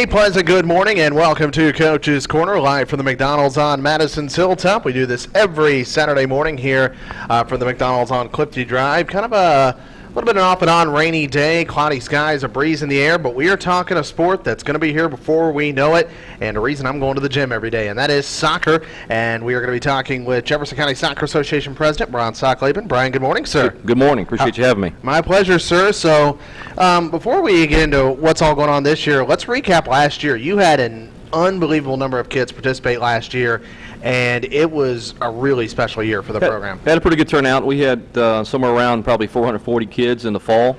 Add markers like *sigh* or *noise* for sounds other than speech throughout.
A pleasant good morning and welcome to Coach's Corner live from the McDonald's on Madison's Hilltop. We do this every Saturday morning here uh, from the McDonald's on Clifty Drive. Kind of a little bit of an off and on rainy day, cloudy skies, a breeze in the air, but we are talking a sport that's going to be here before we know it, and a reason I'm going to the gym every day, and that is soccer. And we are going to be talking with Jefferson County Soccer Association President Brian Sacklaben. Brian, good morning, sir. Good morning. Appreciate you having me. My pleasure, sir. So, um, before we get into what's all going on this year, let's recap last year. You had an unbelievable number of kids participate last year, and it was a really special year for the program. Had a pretty good turnout. We had uh, somewhere around probably 440 kids in the fall.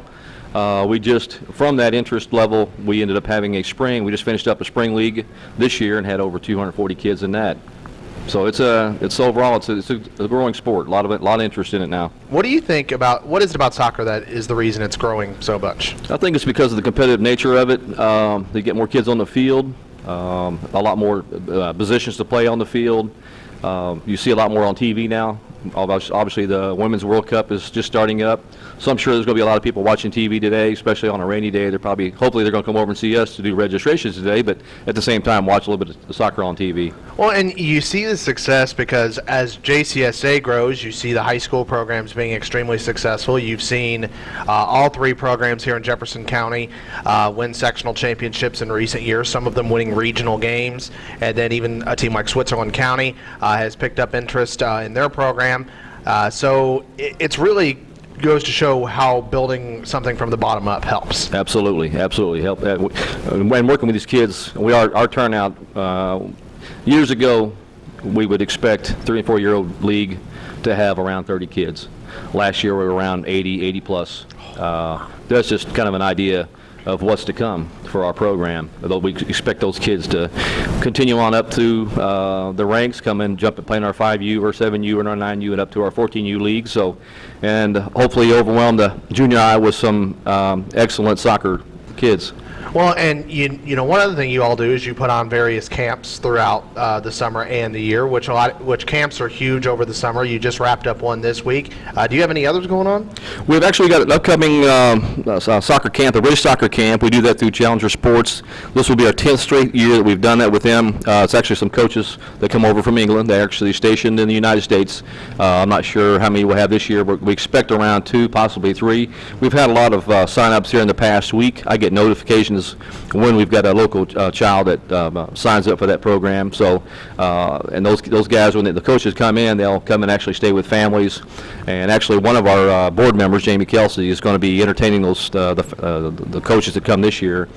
Uh, we just, from that interest level, we ended up having a spring. We just finished up a spring league this year and had over 240 kids in that. So it's a, it's overall, it's a, it's a growing sport. A lot of it, a lot of interest in it now. What do you think about what is it about soccer that is the reason it's growing so much? I think it's because of the competitive nature of it. Um, they get more kids on the field, um, a lot more uh, positions to play on the field. Um, you see a lot more on TV now. Obviously, the Women's World Cup is just starting up, so I'm sure there's going to be a lot of people watching TV today, especially on a rainy day. They're probably, hopefully, they're going to come over and see us to do registrations today, but at the same time, watch a little bit of soccer on TV. Well, and you see the success because as JCSA grows, you see the high school programs being extremely successful. You've seen uh, all three programs here in Jefferson County uh, win sectional championships in recent years, some of them winning regional games. And then even a team like Switzerland County uh, has picked up interest uh, in their program. Uh, so it, it's really goes to show how building something from the bottom up helps. Absolutely, absolutely. Help. Uh, uh, when working with these kids, we are, our turnout, uh, years ago, we would expect three and four-year-old league to have around 30 kids. Last year, we were around 80, 80 plus. Uh, That's just kind of an idea of what's to come for our program. Although we expect those kids to continue on up through uh, the ranks, come and jump and play in our 5U or 7U and our 9U and up to our 14U league. So, and hopefully overwhelm the junior high with some um, excellent soccer kids. Well, and you you know one other thing you all do is you put on various camps throughout uh, the summer and the year, which a lot which camps are huge over the summer. You just wrapped up one this week. Uh, do you have any others going on? We've actually got an upcoming um, uh, soccer camp, the British Soccer Camp. We do that through Challenger Sports. This will be our 10th straight year that we've done that with them. Uh, It's actually some coaches that come over from England. They're actually stationed in the United States. Uh, I'm not sure how many we'll have this year, but we expect around two, possibly three. We've had a lot of uh, sign-ups here in the past week. I get notifications when we've got a local uh, child that um, uh, signs up for that program. So, uh, and those those guys, when the coaches come in, they'll come and actually stay with families. And actually, one of our uh, board members, Jamie Kelsey, is going to be entertaining those the, the coaches that come this year.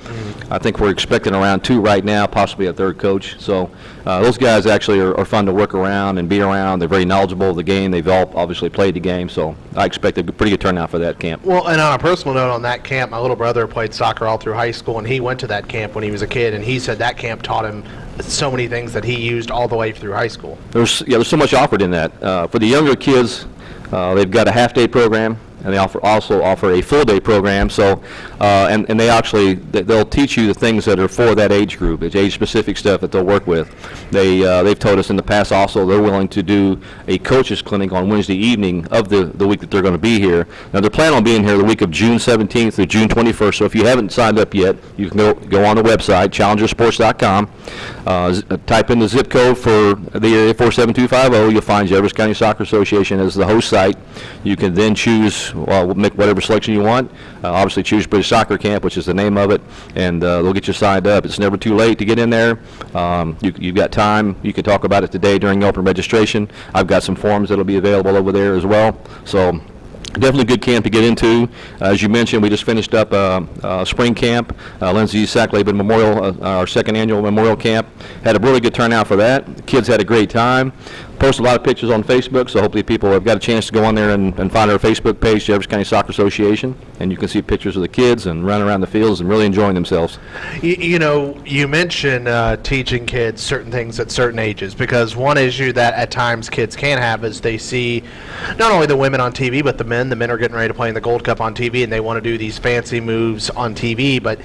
I think we're expecting around two right now, possibly a third coach. So, those guys actually are, are fun to work around and be around. They're very knowledgeable of the game. They've all obviously played the game. So, I expect a pretty good turnout for that camp. Well, and on a personal note, on that camp, my little brother played soccer all through high school, and he went to that camp when he was a kid, and he said that camp taught him so many things that he used all the way through high school. There's, yeah, there's so much offered in that. Uh, For the younger kids, uh, they've got a half-day program, and they offer, also offer a full-day program, so, uh, and, and they actually, they- they'll teach you the things that are for that age group. It's age-specific stuff that they'll work with. They, uh, they've told us in the past also, they're willing to do a coaches clinic on Wednesday evening of the, the week that they're going to be here. Now, they're planning on being here the week of June 17th through June 21st, so if you haven't signed up yet, you can go, go on the website, challengersports.com, uh, uh, type in the zip code for the area 47250, you'll find Jefferson County Soccer Association as the host site. You can then choose, well, make whatever selection you want. Uh, Obviously, choose British Soccer Camp, which is the name of it, and uh, they'll get you signed up. It's never too late to get in there. Um, you- You've got time. You can talk about it today during open registration. I've got some forms that'll be available over there as well. So Definitely a good camp to get into. Uh, As you mentioned, we just finished up uh, uh, spring camp, uh, Lindsay Sacklaben Memorial, uh, our second annual memorial camp. Had a really good turnout for that. The kids had a great time. Posted a lot of pictures on Facebook, so hopefully people have got a chance to go on there and and find our Facebook page, Jefferson County Soccer Association, and you can see pictures of the kids and running around the fields and really enjoying themselves. You, you know, you mentioned uh, teaching kids certain things at certain ages because one issue that at times kids can have is they see not only the women on TV but the men. The men are getting ready to play in the Gold Cup on TV and they want to do these fancy moves on TV, but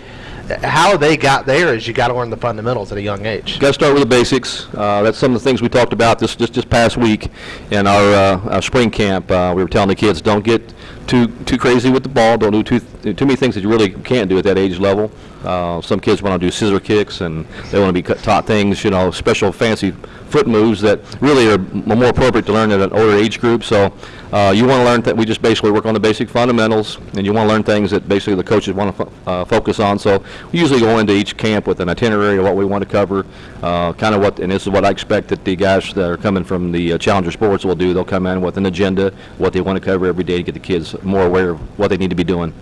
how they got there is you got to learn the fundamentals at a young age. Got to start with the basics. Uh, that's some of the things we talked about this just this past week in our, uh, our spring camp. Uh, we were telling the kids don't get too too crazy with the ball. Don't do too too many things that you really can't do at that age level. Uh, some kids want to do scissor kicks, and they want to be taught things, you know, special fancy foot moves that really are more appropriate to learn at an older age group. So uh, you want to learn that we just basically work on the basic fundamentals, and you want to learn things that basically the coaches want to uh, focus on. So we usually go into each camp with an itinerary of what we want to cover, uh, kind of what, and this is what I expect that the guys that are coming from the uh, Challenger Sports will do. They'll come in with an agenda, what they want to cover every day to get the kids more aware of what they need to be doing.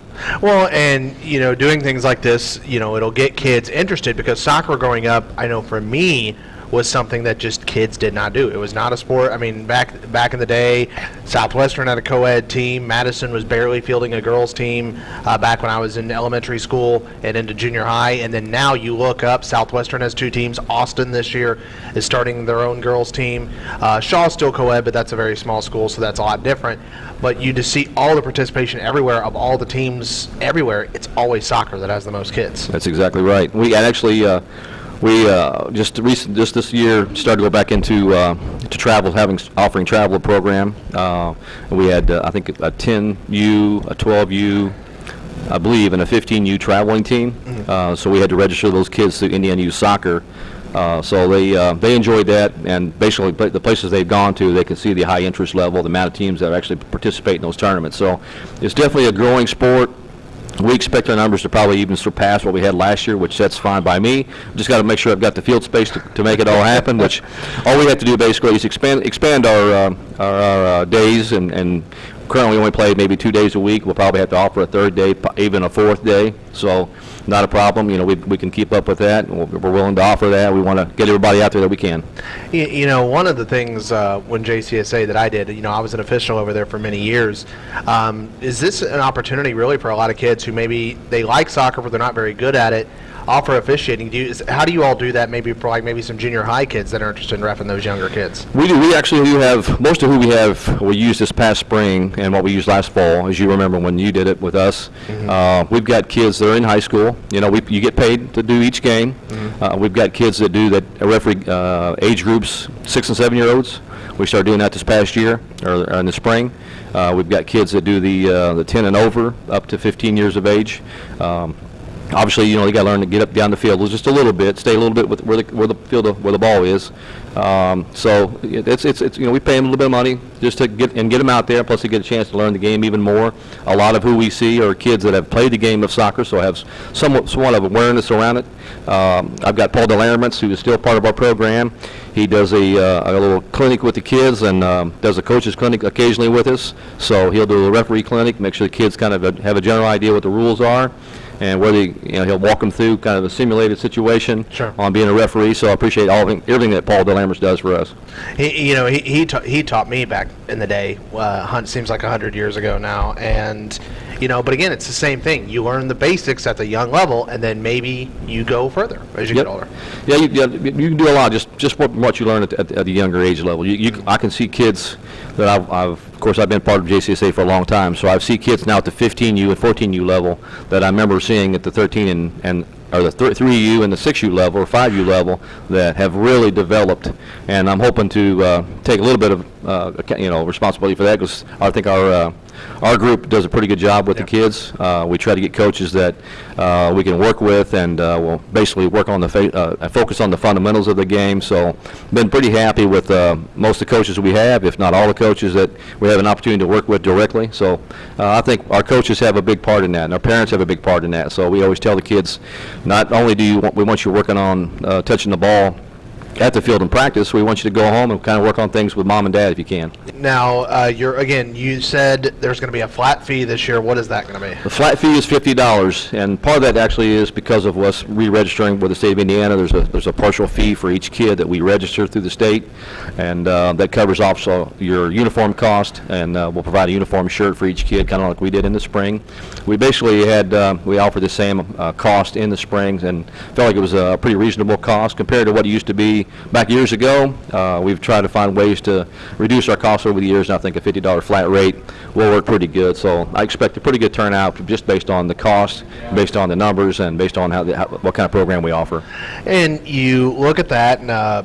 Well, and you know, doing things like this, you know, it'll get kids interested because soccer growing up, I know for me was something that just kids did not do. It was not a sport. I mean, back back in the day, Southwestern had a co-ed team. Madison was barely fielding a girls team uh, back when I was in elementary school and into junior high. And then now you look up, Southwestern has two teams. Austin this year is starting their own girls team. Uh, Shaw's still co-ed, but that's a very small school, so that's a lot different. But you just see all the participation everywhere of all the teams everywhere. It's always soccer that has the most kids. That's exactly right. We actually, uh, we uh, just recent, just this year started to go back into uh, to travel, having offering travel program. Uh, we had uh, I think a 10U, a 12U, I believe, and a 15U traveling team. Uh, so we had to register those kids to Indiana Youth Soccer. Uh, so they uh, they enjoyed that, and basically the places they've gone to, they can see the high interest level, the amount of teams that actually participate in those tournaments. So it's definitely a growing sport. We expect our numbers to probably even surpass what we had last year, which that's fine by me. Just got to make sure I've got the field space to, to make it all happen. Which all we have to do basically is expand expand our uh, our, our uh, days, and, and currently we only play maybe two days a week. We'll probably have to offer a third day, even a fourth day. So not a problem. You know, we we can keep up with that. We're willing to offer that. We want to get everybody out there that we can. You, you know, one of the things uh, when JCSA that I did, you know, I was an official over there for many years. Um, is this an opportunity really for a lot of kids who maybe they like soccer but they're not very good at it? Offer officiating. Do you, how do you all do that? Maybe for like maybe some junior high kids that are interested in refing those younger kids. We do. We actually do have most of who we have. We used this past spring and what we used last fall, as you remember when you did it with us. Uh, we've got kids that are in high school. You know, we, you get paid to do each game. Uh, we've got kids that do that uh, referee uh, age groups, six and seven year olds. We started doing that this past year or in the spring. Uh, we've got kids that do the uh, the 10 and over, up to 15 years of age. Um, obviously, you know, you got to learn to get up down the field just a little bit, stay a little bit with where the where the field of, where the ball is. Um, so it's it's it's you know we pay them a little bit of money just to get and get them out there. Plus, they get a chance to learn the game even more. A lot of who we see are kids that have played the game of soccer, so have somewhat somewhat of awareness around it. Um, I've got Paul Delaraments, who is still part of our program. He does a, uh, a little clinic with the kids and um, does a coach's clinic occasionally with us. So he'll do a referee clinic, make sure the kids kind of have a general idea what the rules are, and whether you know he'll walk them through kind of a simulated situation Sure. on being a referee. So I appreciate all it- everything that Paul Delaramers does for us. He, you know, he he, ta- he taught me back in the day. Uh, hun- seems like a hundred years ago now, and you know, but again, it's the same thing. You learn the basics at the young level, and then maybe you go further as you Yep. get older. Yeah, you, yeah, you can do a lot just just what, what you learn at, at, at the younger age level. You, you, I can see kids that I've, I've, of course, I've been part of JCSA for a long time, so I've seen kids now at the 15U and 14U level that I remember seeing at the 13 and, and or the th- 3U and the 6U level or 5U level that have really developed, and I'm hoping to uh, take a little bit of uh, you know responsibility for that because I think our uh, our group does a pretty good job with the kids. Uh, we try to get coaches that uh, we can work with, and uh, we'll basically work on the fa- uh, focus on the fundamentals of the game. So, been pretty happy with uh, most of the coaches we have, if not all the coaches that we have an opportunity to work with directly. So, I think our coaches have a big part in that, and our parents have a big part in that. So, we always tell the kids, not only do you want, we want you working on uh, touching the ball at the field in practice, we want you to go home and kind of work on things with mom and dad if you can. Now, uh, you're again. You said there's going to be a flat fee this year. What is that going to be? The flat fee is fifty dollars, and part of that actually is because of us re-registering with the state of Indiana. There's a, there's a partial fee for each kid that we register through the state, and uh, that covers also your uniform cost, and uh, we'll provide a uniform shirt for each kid, kind of like we did in the spring. We basically had, uh, we offered the same uh, cost in the springs, and felt like it was a pretty reasonable cost compared to what it used to be back years ago. Uh, We've tried to find ways to reduce our costs over the years, and I think a fifty-dollar flat rate will work pretty good. So I expect a pretty good turnout just based on the cost, based on the numbers, and based on how, the- how- what kind of program we offer. And you look at that, and uh,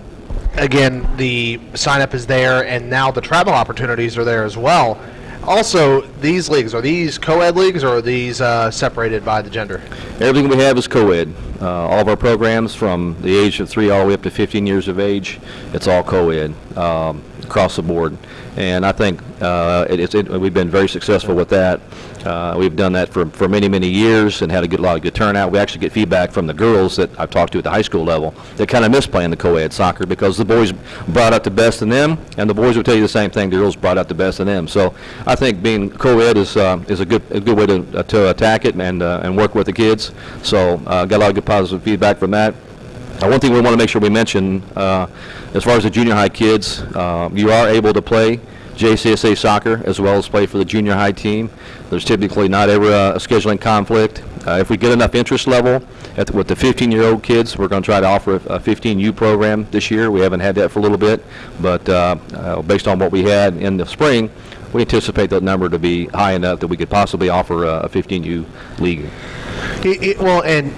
again, the sign up is there, and now the travel opportunities are there as well. Also, these leagues, are these co-ed leagues or are these uh, separated by the gender? Everything we have is co-ed. Uh, All of our programs, from the age of three all the way up to 15 years of age, it's all co-ed um, across the board. And I think uh, it- it- we've been very successful with that. Uh, We've done that for, for many, many years and had a good, lot of good turnout. We actually get feedback from the girls that I've talked to at the high school level that kind of miss playing the co-ed soccer because the boys brought out the best in them, and the boys will tell you the same thing, the girls brought out the best in them. So I think being co-ed is, uh, is a good, a good way to, uh, to attack it and, uh, and work with the kids. So uh, got a lot of good positive feedback from that. Uh, One thing we want to make sure we mention, uh, as far as the junior high kids, uh, you are able to play JCSA soccer as well as play for the junior high team. There's typically not ever a scheduling conflict. Uh, If we get enough interest level at the- with the 15-year-old kids, we're going to try to offer a 15U program this year. We haven't had that for a little bit, but uh, uh, based on what we had in the spring, we anticipate that number to be high enough that we could possibly offer a a 15U league. Y- y- Well, and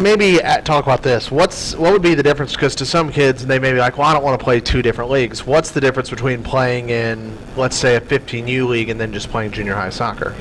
maybe uh, talk about this. What's what would be the difference? Because to some kids, they may be like, "Well, I don't want to play two different leagues." What's the difference between playing in, let's say, a 15U league and then just playing junior high soccer?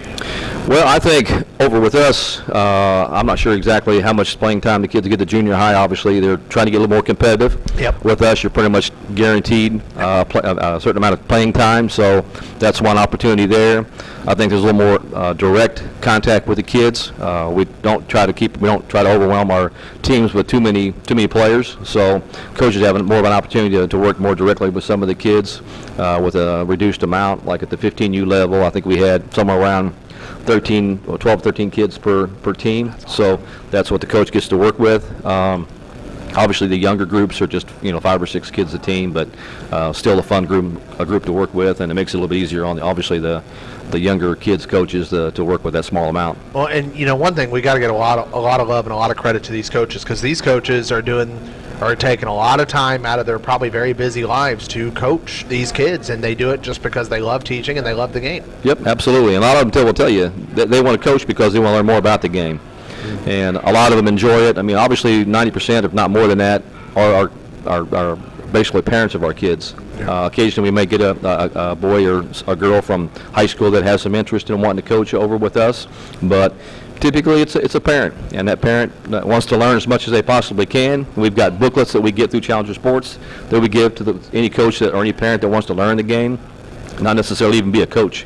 Well, I think over with us, uh, I'm not sure exactly how much playing time the kids get to junior high. Obviously, they're trying to get a little more competitive. Yep. With us, you're pretty much guaranteed uh, uh, a certain amount of playing time, so that's one opportunity there. I think there's a little more uh, direct contact with the kids. Uh, we don't try to keep, we don't try to overwhelm our teams with too many too many players. So coaches have more of an opportunity to, to work more directly with some of the kids uh, with a reduced amount. Like at the 15U level, I think we had somewhere around 13, or 12, 13 kids per, per team. So that's what the coach gets to work with. Um, Obviously, the younger groups are just, you know, five or six kids a team, but uh, still a fun group, a group to work with, and it makes it a little bit easier on, the obviously, the, the younger kids' coaches uh, to work with that small amount. Well, and you know, one thing we got to get a lot of a lot of love and a lot of credit to these coaches because these coaches are doing are taking a lot of time out of their probably very busy lives to coach these kids, and they do it just because they love teaching and they love the game. Yep, absolutely. And a lot of them will tell you that they want to coach because they want to learn more about the game. And a lot of them enjoy it. I mean, obviously, 90%, if not more than that, are, are, are, are basically parents of our kids. Uh, occasionally, we may get a, a, a boy or a girl from high school that has some interest in wanting to coach over with us, but typically it's a, it's a parent, and that parent wants to learn as much as they possibly can. We've got booklets that we get through Challenger Sports that we give to the, any coach that, or any parent that wants to learn the game not necessarily even be a coach.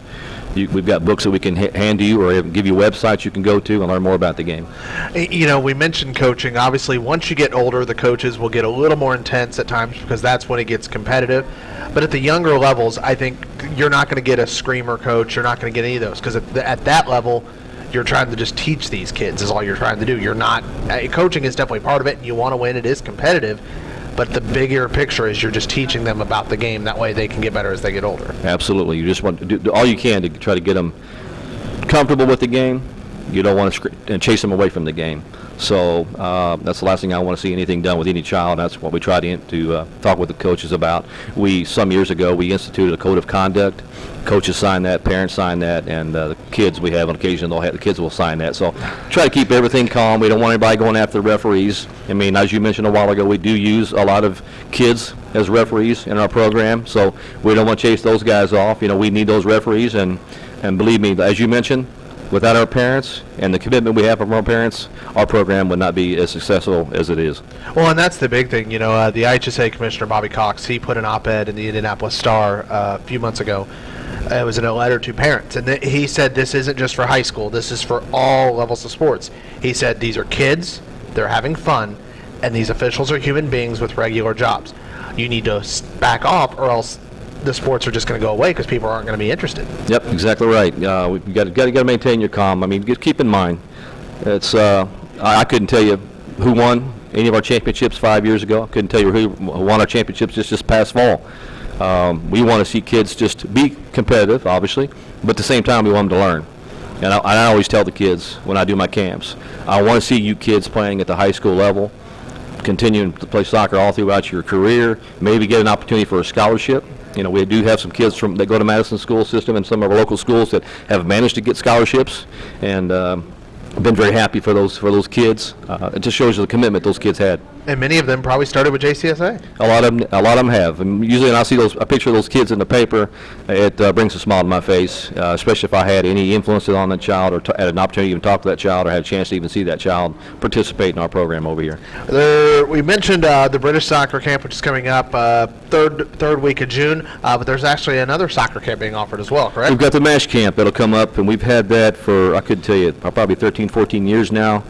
You, we've got books that we can ha- hand to you or give you websites you can go to and learn more about the game. You know, we mentioned coaching. Obviously, once you get older, the coaches will get a little more intense at times because that's when it gets competitive. But at the younger levels, I think you're not going to get a screamer coach. You're not going to get any of those because at, at that level, you're trying to just teach these kids. Is all you're trying to do. You're not. Uh, coaching is definitely part of it, and you want to win. It is competitive. But the bigger picture is you're just teaching them about the game. That way, they can get better as they get older. Absolutely. You just want to do, all you can to try to get them comfortable with the game. You don't want to scr- uh, chase them away from the game. So uh, that's the last thing I want to see anything done with any child. That's what we try to, to uh, talk with the coaches about. We some years ago we instituted a code of conduct. Coaches sign that, parents sign that, and uh, the kids we have on occasion they'll have the kids will sign that. So try to keep everything calm. We don't want anybody going after the referees. I mean, as you mentioned a while ago, we do use a lot of kids as referees in our program. So we don't want to chase those guys off. You know, we need those referees, and and believe me, as you mentioned, without our parents and the commitment we have from our parents, our program would not be as successful as it is. Well, and that's the big thing. You know, uh, the IHSAA commissioner Bobby Cox he put an op-ed in the Indianapolis Star uh, a few months ago. It was in a letter to parents, and he said this isn't just for high school. This is for all levels of sports. He said these are kids, they're having fun, and these officials are human beings with regular jobs. You need to back off, or else the sports are just going to go away because people aren't going to be interested. Yep, exactly right. Uh, we've got to, got to, got to maintain your calm. I mean, just keep in mind, it's, uh, I, I couldn't tell you who won any of our championships five years ago. I couldn't tell you who won our championships just this past fall. Um, we want to see kids just be competitive, obviously, but at the same time, we want them to learn. And I, I always tell the kids when I do my camps, I want to see you kids playing at the high school level, continuing to play soccer all throughout your career, maybe get an opportunity for a scholarship. You know, we do have some kids from that go to Madison school system and some of our local schools that have managed to get scholarships, and um, been very happy for those, for those kids. Uh, It just shows you the commitment those kids had. And many of them probably started with JCSA. A lot of them, a lot of them have. And usually, when I see those, a picture of those kids in the paper, it uh, brings a smile to my face. Uh, especially if I had any influence on that child, or t- had an opportunity to even talk to that child, or had a chance to even see that child participate in our program over here. There, we mentioned uh, the British soccer camp, which is coming up uh, third third week of June, uh, but there's actually another soccer camp being offered as well, correct? We've got the MASH camp that'll come up, and we've had that for, I could tell you, probably 13, 14 years now.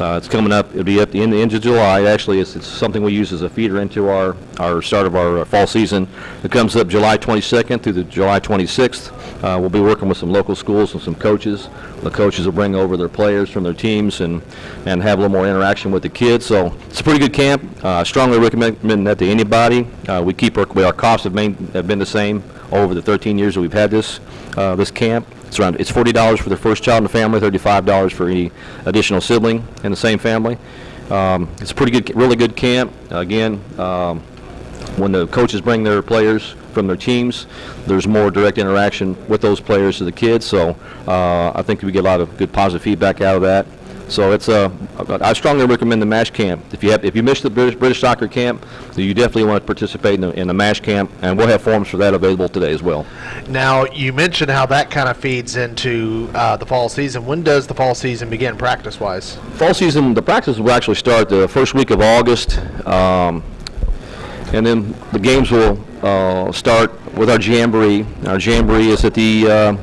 Uh, It's coming up, it'll be at the end, the end of July. Actually, it's, it's something we use as a feeder into our, our start of our uh, fall season. It comes up July 22nd through the July 26th. Uh, We'll be working with some local schools and some coaches. The coaches will bring over their players from their teams and, and have a little more interaction with the kids. So it's a pretty good camp. Uh, I strongly recommend that to anybody. Uh, We keep, our our costs have main, have been the same over the 13 years that we've had this, uh, this camp. It's around, it's $40 for the first child in the family, $35 for any additional sibling in the same family. Um, It's a pretty good, really good camp. Again, um, when the coaches bring their players from their teams, there's more direct interaction with those players to the kids, so uh, I think we get a lot of good positive feedback out of that. So it's a, I strongly recommend the MASH camp. If you have, if you missed the British, British soccer camp, you definitely want to participate in the, in the MASH camp, and we'll have forms for that available today as well. Now, you mentioned how that kind of feeds into uh, the fall season. When does the fall season begin, practice-wise? Fall season, the practice will actually start the first week of August, um, and then the games will uh, start with our jamboree. Our jamboree is at the, uh,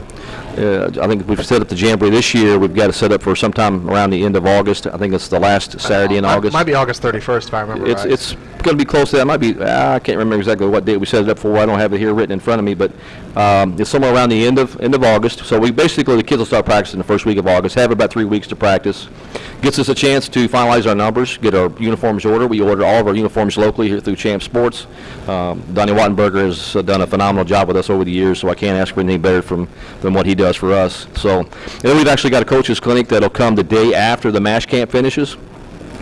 uh, I think we've set up the jamboree this year. We've got it set up for sometime around the end of August. I think it's the last Saturday in Might- August. Might be August 31st, if I remember It's, right. it's going to be close to that. It might be, ah, I can't remember exactly what date we set it up for. I don't have it here written in front of me, but um, it's somewhere around the end of, end of August. So we, basically, the kids will start practicing the first week of August, have about three weeks to practice. Gets us a chance to finalize our numbers, get our uniforms ordered. We order all of our uniforms locally here through Champ Sports. Um, Donnie Wattenberger has uh, done a phenomenal job with us over the years, so I can't ask for anything better from, than what he does for us. So, and then we've actually got a coaches clinic that'll come the day after the MASH camp finishes.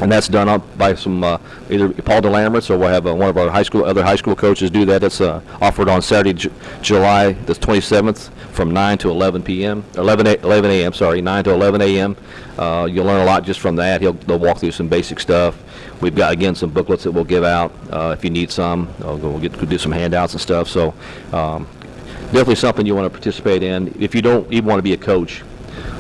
And that's done up by some, uh, either Paul DeLamberts, or we'll have uh, one of our high school, other high school coaches do that. That's uh, offered on Saturday, Ju- July the 27th, from 9 to 11 p.m., 11 a- 11 a.m., sorry, 9 to 11 a.m. Uh, You'll learn a lot just from that. He'll, they'll walk through some basic stuff. We've got, again, some booklets that we'll give out uh, if you need some. We'll get, we'll do some handouts and stuff, so um, definitely something you want to participate in. If you don't even want to be a coach,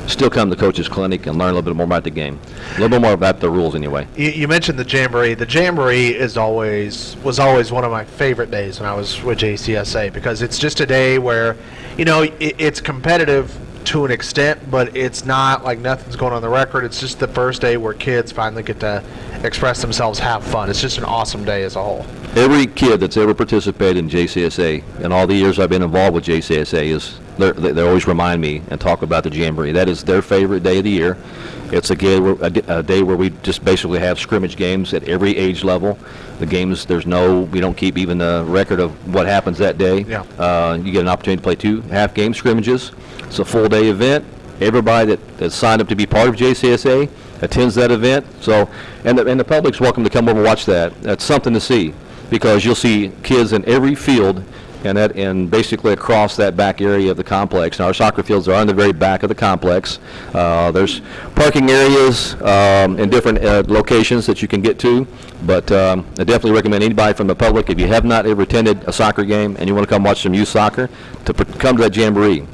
still come to Coach's Clinic and learn a little bit more about the game. A little bit more about the rules, anyway. You, you mentioned the jamboree. The jamboree is always was always one of my favorite days when I was with JCSA because it's just a day where, you know, it, it's competitive to an extent, but it's not like nothing's going on the record. It's just the first day where kids finally get to express themselves, have fun. It's just an awesome day as a whole. Every kid that's ever participated in JCSA, in all the years I've been involved with JCSA, is they they always remind me and talk about the Jamboree. That is their favorite day of the year. It's a, ga- a d- a day where we just basically have scrimmage games at every age level. The games, there's no, we don't keep even the record of what happens that day. Yeah. Uh, You get an opportunity to play two half-game scrimmages. It's a full-day event. Everybody that, that's signed up to be part of JCSA attends that event. So, and the, and the public's welcome to come over and watch that. That's something to see, because you'll see kids in every field and that, and basically across that back area of the complex. Now, our soccer fields are on the very back of the complex. Uh, there's parking areas um, in different uh, locations that you can get to, but um, I definitely recommend anybody from the public, if you have not ever attended a soccer game and you want to come watch some youth soccer, to come to that jamboree.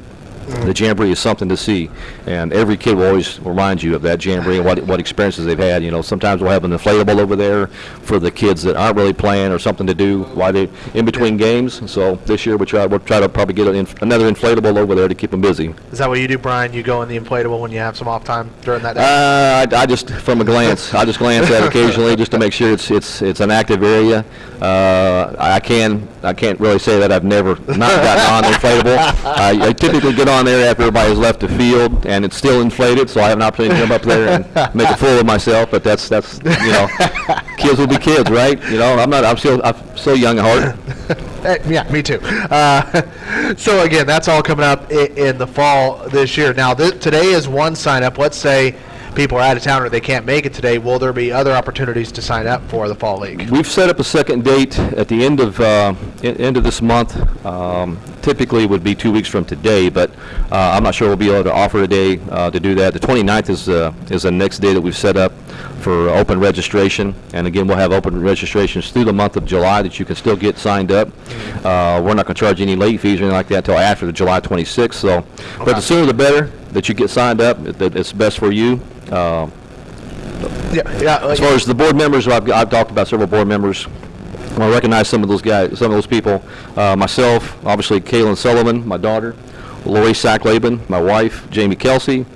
The jamboree is something to see, and every kid will always remind you of that jamboree and what, what experiences they've had. You know, sometimes we'll have an inflatable over there for the kids that aren't really playing or something to do while they in between games. So this year we try we'll try to probably get an, inf- another inflatable over there to keep them busy. Is that what you do, Brian? You go in the inflatable when you have some off time during that day? Uh, I, I just from a glance, I just glance at it occasionally just to make sure it's it's it's an active area. Uh, I can I can't really say that I've never not gotten on the inflatable. I, I typically get on there after everybody's left the field and it's still inflated, so I have an opportunity to jump up there and *laughs* make a fool of myself. But that's that's you know, *laughs* kids will be kids, right? You know, I'm not I'm still I'm so young at heart. *laughs* Yeah, me too. Uh, so again, that's all coming up in, in the fall this year. Now, th- today is one sign up. Let's say people are out of town or they can't make it today, will there be other opportunities to sign up for the fall league? We've set up a second date at the end of, uh, end of this month. Um, Typically would be two weeks from today, but uh, I'm not sure we'll be able to offer a day uh, to do that. The 29th is, uh, is the next day that we've set up for open registration. And again, we'll have open registrations through the month of July that you can still get signed up. Uh, We're not going to charge any late fees or anything like that until after the July 26th, so, but the sooner the better that you get signed up, that it's best for you. Uh, Yeah, yeah. as far as the board members, I've, I've talked about several board members. I want to recognize some of those guys, some of those people. Uh, myself, obviously Kaylin Sullivan, my daughter, Lori Sacklaben, my wife, Jamie Kelsey,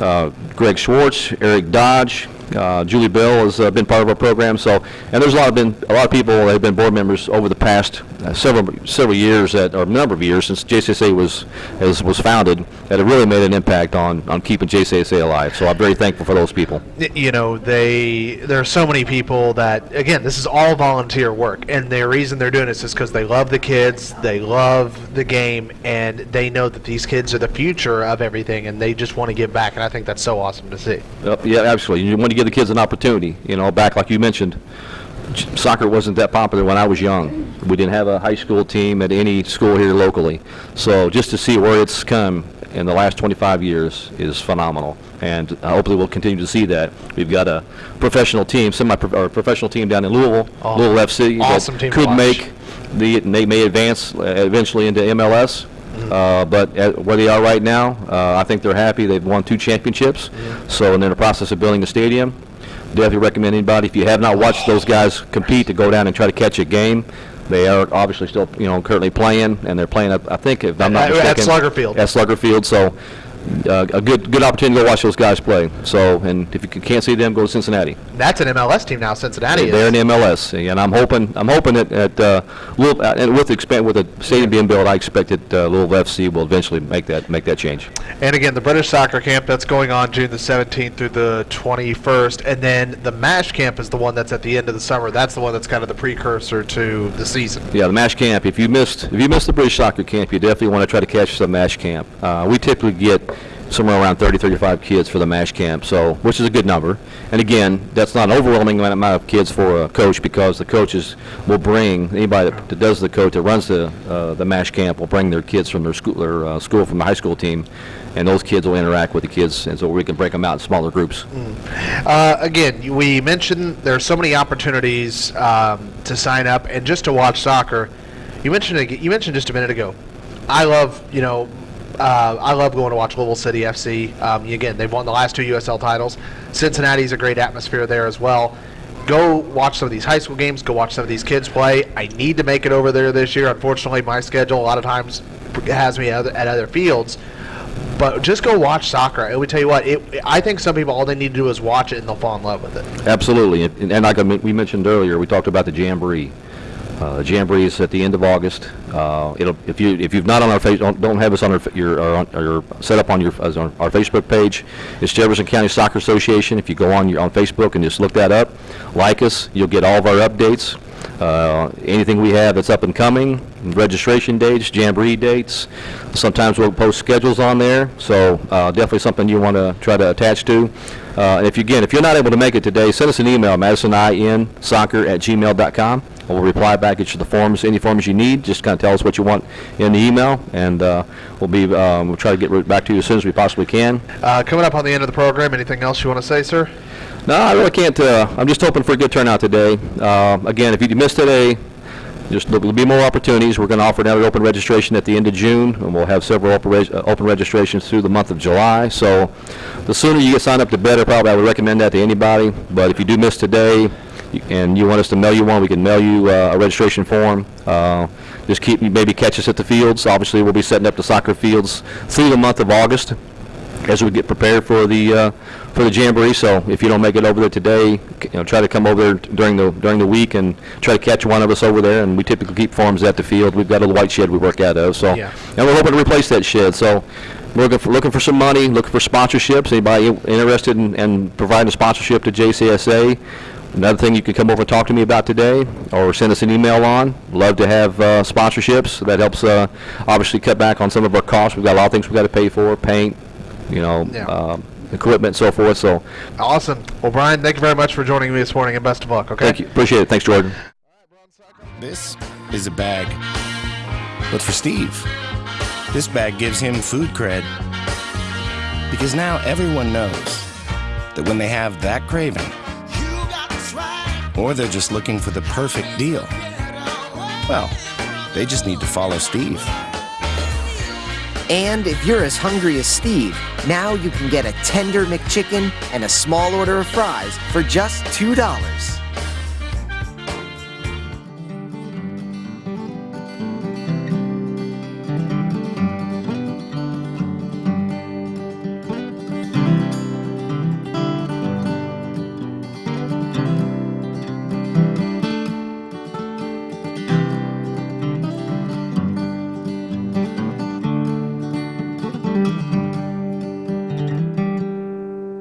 uh, Greg Schwartz, Eric Dodge, uh, Julie Bell has uh, been part of our program. So, and there's a lot of been a lot of people that have been board members over the past uh, several several years, that, or a number of years since JCSA was has, was founded, that have really made an impact on on keeping JCSA alive. So I'm very thankful for those people. you know they there are so many people that again this is all volunteer work and the reason they're doing this is because they love the kids they love the game and they know that these kids are the future of everything and they just want to give back and i think that's so awesome to see Yep, Yeah, absolutely. You want to give the kids an opportunity, you know, back like you mentioned. Soccer wasn't that popular when I was young. We didn't have a high school team at any school here locally. So just to see where it's come in the last 25 years is phenomenal. And uh, hopefully we'll continue to see that. We've got a professional team, semi, or professional team down in Louisville, Oh, Louisville FC. that awesome team Could make the, and they may advance uh, eventually into MLS. Uh, But at where they are right now, uh, I think they're happy. They've won two championships. So, and they're in the process of building the stadium. Definitely recommend anybody, if you have not watched those guys compete, to go down and try to catch a game. They are obviously still, you know, currently playing, and they're playing, I think, if I'm not At- at. Slugger Field. At Slugger Field, so uh, a good, good opportunity to go watch those guys play. So, and if you can't see them, go to Cincinnati. that's an mls team now cincinnati They're in the MLS, and I'm hoping, I'm hoping that, at, uh, Louisville, uh, and with the expand, with the stadium being built, I expect that uh, Louisville FC will eventually make that, make that change. and again the british soccer camp that's going on june the 17th through the 21st and then the mash camp is the one that's at the end of the summer that's the one that's kind of the precursor to the season Yeah, the MASH camp, if you missed, if you missed the British soccer camp, you definitely want to try to catch some MASH camp. Uh, we typically get somewhere around 30, 35 kids for the MASH camp, so, which is a good number. And again, that's not an overwhelming amount of kids for a coach because the coaches will bring, anybody that does the coach, that runs the, uh, the MASH camp will bring their kids from their school, their, uh, school from the high school team, and those kids will interact with the kids, and so we can break them out in smaller groups. Uh, again, we mentioned there are so many opportunities um, to sign up and just to watch soccer. You mentioned you mentioned just a minute ago. I love you know uh, I love going to watch Louisville City FC. Um, again, they've won the last two USL titles. Cincinnati's a great atmosphere there as well. Go watch some of these high school games. Go watch some of these kids play. I need to make it over there this year. Unfortunately, my schedule a lot of times has me at other, fields but just go watch soccer. I would tell you what, it, I think some people all they need to do is watch it and they'll fall in love with it. Absolutely, and, and like we mentioned earlier, we talked about the Jamboree. Uh, Jamboree is at the end of August. Uh, if you, if you've not on our face, don't, don't have us on our, your, or set up on your, on our Facebook page. It's Jefferson County Soccer Association. If you go on your, on Facebook and just look that up, like us, you'll get all of our updates. Uh, anything we have that's up and coming, registration dates, Jamboree dates. Sometimes we'll post schedules on there, so uh, definitely something you want to try to attach to. Uh, and if you, again, if you're not able to make it today, send us an email, madisoninsoccer@gmail.com. We'll reply back at you the forms, any forms you need. Just kind of tell us what you want in the email, and uh, we'll be, um, we'll try to get back to you as soon as we possibly can. Uh, coming up on the end of the program, anything else you want to say, sir? No, I really can't. Uh, I'm just hoping for a good turnout today. Uh, again, if you missed today, just there'll be more opportunities. We're going to offer another open registration at the end of June, and we'll have several open, reg- uh, open registrations through the month of July. So, the sooner you get signed up, the better. Probably, I would recommend that to anybody. But if you do miss today, and you want us to mail you one, we can mail you uh, a registration form. Uh, just keep maybe catch us at the fields. Obviously, we'll be setting up the soccer fields through the month of August as we get prepared for the, uh, for the Jamboree. So if you don't make it over there today, you know, try to come over during the, during the week and try to catch one of us over there. And we typically keep forms at the field. We've got a little white shed we work out of, so. Yeah. And we're hoping to replace that shed, so we're looking for, looking for some money, looking for sponsorships. Anybody interested in, in providing a sponsorship to JCSA? Another thing you can come over and talk to me about today, or send us an email on. Love to have uh, sponsorships. That helps, uh, obviously, cut back on some of our costs. We've got a lot of things we've got to pay for, paint, you know, Yeah. um, equipment, and so forth. So, Awesome. Well, Brian, thank you very much for joining me this morning, and best of luck. Okay. thank you, appreciate it. Thanks, Jordan. This is a bag. But for Steve, this bag gives him food cred. Because now everyone knows that when they have that craving, or they're just looking for the perfect deal, well, they just need to follow Steve. And if you're as hungry as Steve, now you can get a tender McChicken and a small order of fries for just $2.